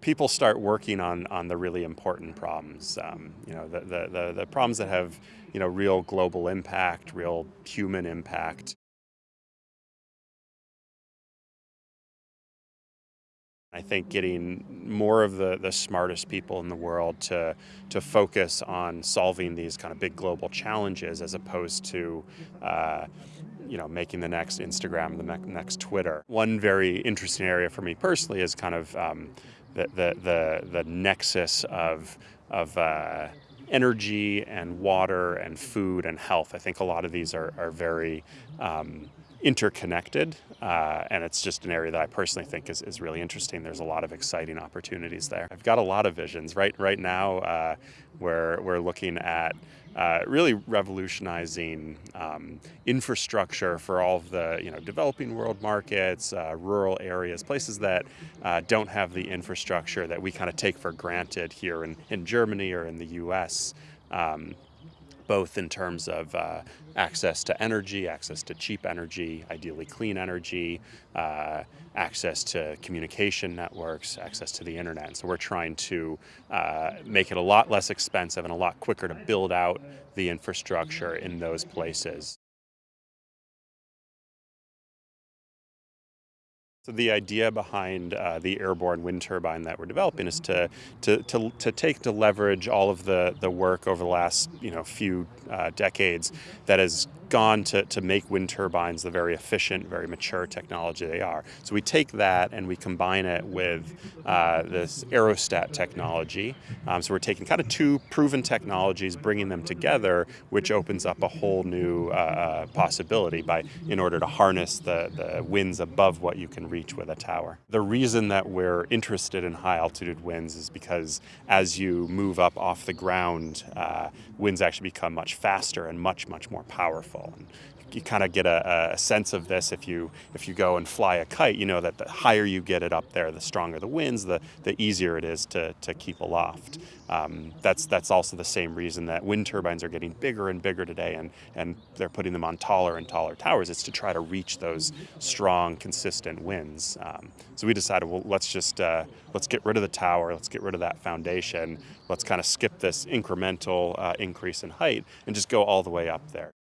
People start working on, on the really important problems, um, you know, the, the, the, the problems that have, you know, real global impact, real human impact. I think getting more of the, the smartest people in the world to, to focus on solving these kind of big global challenges as opposed to uh, you know, making the next Instagram, the next Twitter. One very interesting area for me personally is kind of um, the, the, the, the, nexus of, of uh, energy and water and food and health. I think a lot of these are, are very um, interconnected, uh, and it's just an area that I personally think is, is really interesting. There's a lot of exciting opportunities there. I've got a lot of visions. Right, right now, uh, we're, we're looking at uh, really revolutionizing um, infrastructure for all of the you know developing world markets, uh, rural areas, places that uh, don't have the infrastructure that we kind of take for granted here in, in Germany or in the U.S. Um, both in terms of uh, access to energy, access to cheap energy, ideally clean energy, uh, access to communication networks, access to the internet. So we're trying to uh, make it a lot less expensive and a lot quicker to build out the infrastructure in those places. So the idea behind uh, the airborne wind turbine that we're developing is to, to, to, to, take to leverage all of the, the work over the last you know few uh, decades that has gone to, to make wind turbines the very efficient, very mature technology they are. So we take that and we combine it with uh, this aerostat technology. Um, so we're taking kind of two proven technologies, bringing them together, which opens up a whole new uh, uh, possibility by in order to harness the, the winds above what you can reach with a tower. The reason that we're interested in high altitude winds is because as you move up off the ground, uh, winds actually become much faster and much, much more powerful. And you kind of get a, a, sense of this if you if you go and fly a kite. You know that the higher you get it up there, the stronger the winds, the the easier it is to to keep aloft. Um, that's that's also the same reason that wind turbines are getting bigger and bigger today, and and they're putting them on taller and taller towers. It's to try to reach those strong, consistent winds. Um, so we decided, well, let's just uh, let's get rid of the tower, let's get rid of that foundation, let's kind of skip this incremental uh, increase in height and just go all the way up there.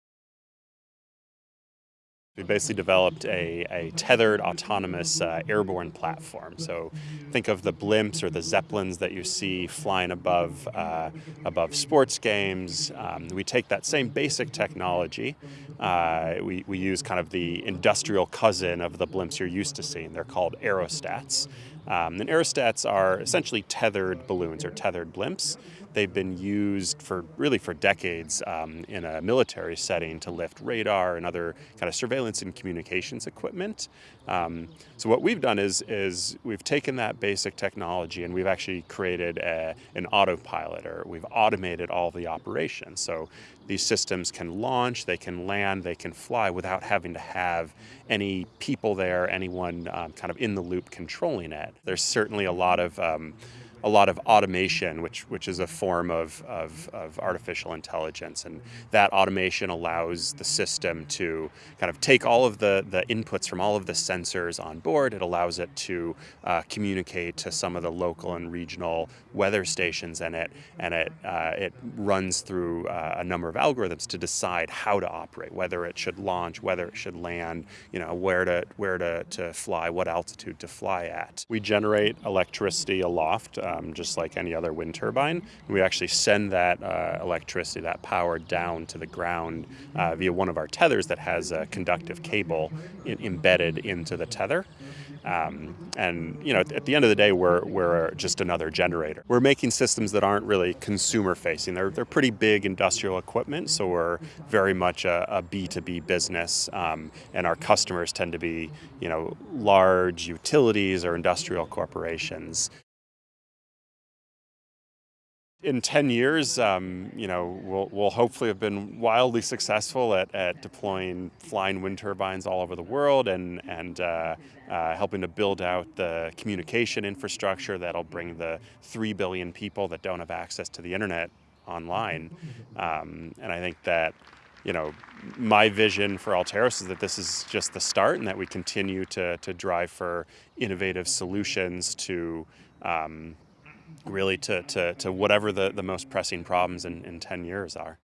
We basically developed a, a tethered autonomous uh, airborne platform. So think of the blimps or the zeppelins that you see flying above, uh, above sports games. Um, we take that same basic technology. Uh, we, we use kind of the industrial cousin of the blimps you're used to seeing. They're called aerostats. Um, and aerostats are essentially tethered balloons or tethered blimps. They've been used for really for decades um, in a military setting to lift radar and other kind of surveillance and communications equipment. Um, so what we've done is, is we've taken that basic technology and we've actually created a, an autopilot or we've automated all the operations. So these systems can launch, they can land, they can fly without having to have any people there, anyone um, kind of in the loop controlling it. There's certainly a lot of um, a lot of automation, which which is a form of, of, of, artificial intelligence, and that automation allows the system to kind of take all of the, the inputs from all of the sensors on board. It allows it to uh, communicate to some of the local and regional weather stations, and it and it uh, it runs through uh, a number of algorithms to decide how to operate, whether it should launch, whether it should land, you know, where to where to, to fly, what altitude to fly at. We generate electricity aloft um, just like any other wind turbine. We actually send that uh, electricity, that power down to the ground uh, via one of our tethers that has a conductive cable in, embedded into the tether. Um, and you know, at the end of the day, we're, we're just another generator. We're making systems that aren't really consumer facing. They're, they're pretty big industrial equipment, so we're very much a a B2B business, um, and our customers tend to be you know, large utilities or industrial corporations. In 10 years, um, you know, we'll, we'll, hopefully have been wildly successful at, at, deploying flying wind turbines all over the world and, and uh, uh, helping to build out the communication infrastructure that'll bring the 3 billion people that don't have access to the internet online. Um, and I think that, you know, my vision for Altaeros is that this is just the start and that we continue to, to drive for innovative solutions to um, really to, to, to whatever the, the most pressing problems in, in 10 years are.